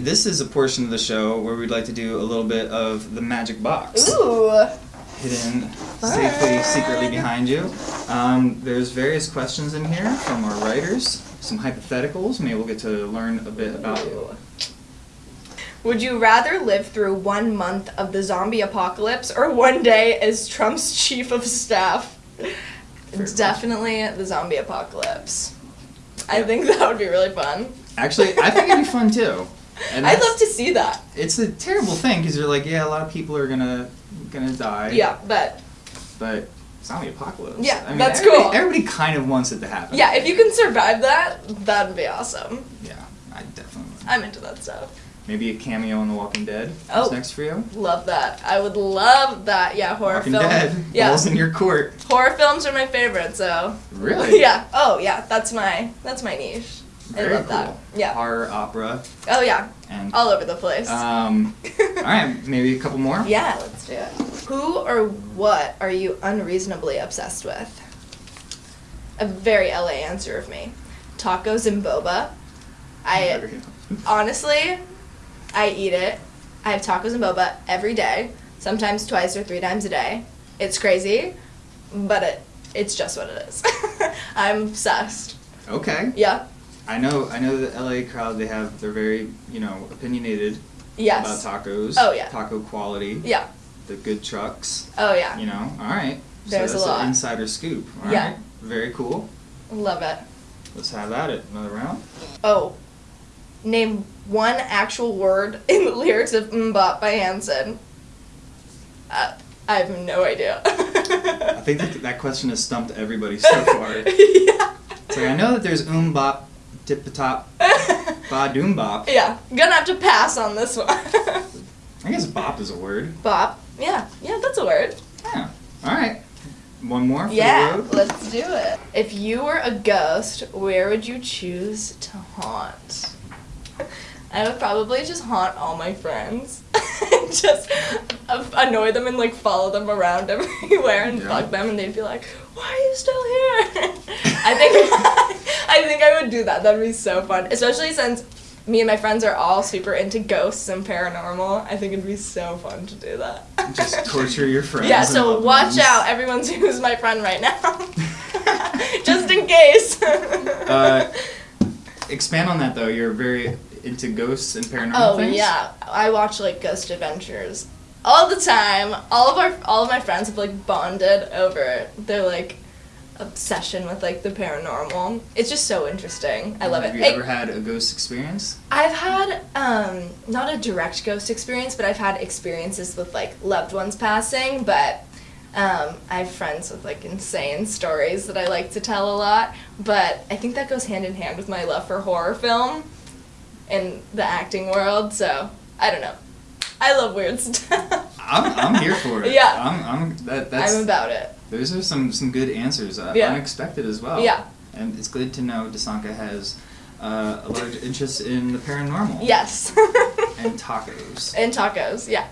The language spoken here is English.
This is a portion of the show where we'd like to do a little bit of the magic box. Ooh. Hidden safely, secretly behind you. Um, there's various questions in here from our writers, some hypotheticals. Maybe we'll get to learn a bit about you. Would you rather live through one month of the zombie apocalypse or one day as Trump's chief of staff? Definitely the zombie apocalypse. I think that would be really fun. Actually, I think it'd be fun too. And I'd love to see that. It's a terrible thing because you're like, yeah, a lot of people are gonna gonna die. Yeah, but But zombie apocalypse. Yeah, I mean, that's everybody, cool. Everybody kind of wants it to happen. yeah, if you can survive that, that'd be awesome. Yeah, I definitely. would. I'm into that stuff. Maybe a cameo in The Walking Dead. Oh. Next for you? Love that. I would love that. Yeah, horror Walking film. Dead. Yeah, Balls in your court. horror films are my favorite. So Really? yeah. Oh yeah, that's my that's my niche. Very I love that. Yeah. Horror, opera, Oh yeah, and all over the place. um. all right, maybe a couple more. yeah, let's do it. Who or what are you unreasonably obsessed with? A very LA answer of me. Tacos and boba. I honestly, I eat it. I have tacos and boba every day, sometimes twice or three times a day. It's crazy, but it it's just what it is. I'm obsessed. Okay. Yeah. I know. I know the LA crowd. They have. They're very, you know, opinionated Yes. about tacos. Oh, yeah. Taco quality. Yeah. The good trucks. Oh yeah. You know. All right. There's so a that's lot. an insider scoop. All Yeah. right. Very cool. Love it. Let's have at it. Another round. Oh. Name one actual word in the lyrics of MMMBop by Hanson. Uh, I have no idea. I think that, that question has stumped everybody so far. yeah. It's like I know that there's um bop, the top, ba doom bop. yeah. Gonna have to pass on this one. I guess bop is a word. Bop. Yeah. Yeah, that's a word. Yeah. All right. One more for Yeah, let's do it. If you were a ghost, where would you choose to haunt? I would probably just haunt all my friends. And just annoy them and like follow them around everywhere and Yeah. bug them and they'd be like, "Why are you still here?" I think I think I would do that. That'd be so fun, especially since me and my friends are all super into ghosts and paranormal. I think it'd be so fun to do that. Just torture your friends. Yeah, so watch ones. out, everyone's who's my friend right now. Just in case. Uh, expand on that though. You're very into ghosts and paranormal oh things. yeah, I watch like Ghost Adventures all the time. All of our all of my friends have like bonded over They're like obsession with like the paranormal. It's just so interesting. I love Have it. Have you ever had a ghost experience? I've had um, not a direct ghost experience, but I've had experiences with like loved ones passing. But um, I have friends with like insane stories that I like to tell a lot. But I think that goes hand in hand with my love for horror film and the acting world. So I don't know. I love weird stuff. I'm, I'm here for it. Yeah. I'm, I'm that that's I'm about it. Those are some some good answers. Uh, Yeah. Unexpected as well. Yeah. And it's good to know Dasanka has uh, a large interest in the paranormal. Yes. And tacos. and tacos. Yeah.